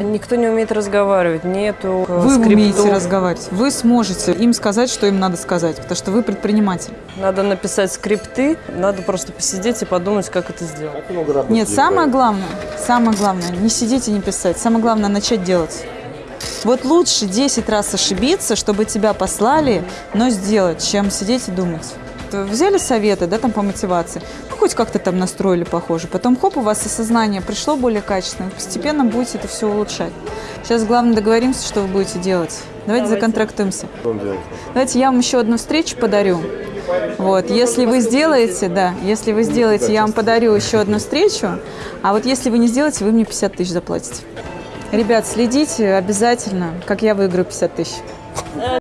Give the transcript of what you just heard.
Никто не умеет разговаривать, нету э, Вы скриптов. умеете разговаривать. Вы сможете им сказать, что им надо сказать, потому что вы предприниматель. Надо написать скрипты, надо просто посидеть и подумать, как это сделать. Нет, самое главное, самое главное, не сидеть и не писать. Самое главное, начать делать. Вот лучше 10 раз ошибиться, чтобы тебя послали, но сделать, чем сидеть и думать. Взяли советы, да, там по мотивации, ну, хоть как-то там настроили похоже. Потом, хоп, у вас осознание пришло более качественно. Постепенно будете это все улучшать. Сейчас главное договоримся, что вы будете делать. Давайте, законтрактуемся. Давайте я вам еще одну встречу подарю. Вот, если вы сделаете, да, если вы сделаете, я вам подарю еще одну встречу, а вот если вы не сделаете, вы мне 50 тысяч заплатите. Ребят, следите обязательно, как я выиграю 50 тысяч.